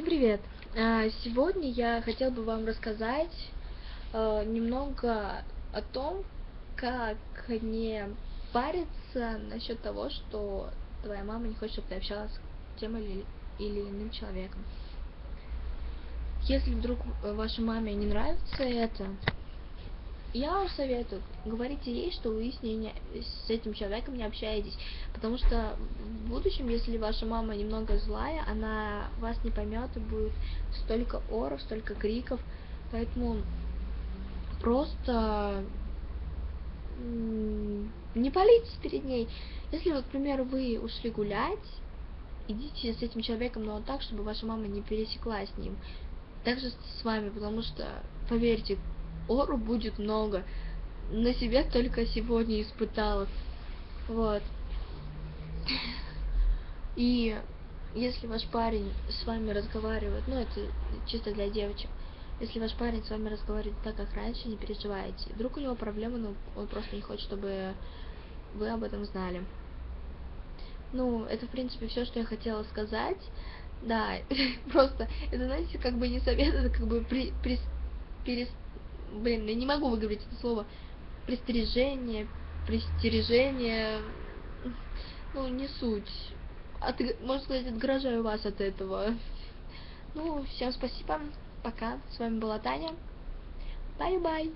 Всем привет! А, Сегодня я хотел бы вам рассказать э, немного о том, как не париться насчет того, что твоя мама не хочет, чтобы ты общалась с тем или, или иным человеком. Если вдруг вашей маме не нравится это, я вам советую, говорите ей, что вы с, ней не, с этим человеком не общаетесь, потому что в будущем, если ваша мама немного злая, она вас не поймет и будет столько оров, столько криков, поэтому просто не палитесь перед ней. Если, вот, к примеру, вы ушли гулять, идите с этим человеком, но так, чтобы ваша мама не пересеклась с ним. Также с вами, потому что, поверьте, ору будет много. На себя только сегодня испытала. Вот. И если ваш парень с вами разговаривает, ну это чисто для девочек, если ваш парень с вами разговаривает так, как раньше, не переживайте. Вдруг у него проблемы, но он просто не хочет, чтобы вы об этом знали. Ну, это, в принципе, все, что я хотела сказать. Да, просто, это, знаете, как бы не совет, это как бы при, при, перес, блин, я не могу выговорить это слово, пристрижение, пристережение, ну, не суть. От, можно сказать, отгрожаю вас от этого. Ну, всем спасибо, пока, с вами была Таня, bye-bye.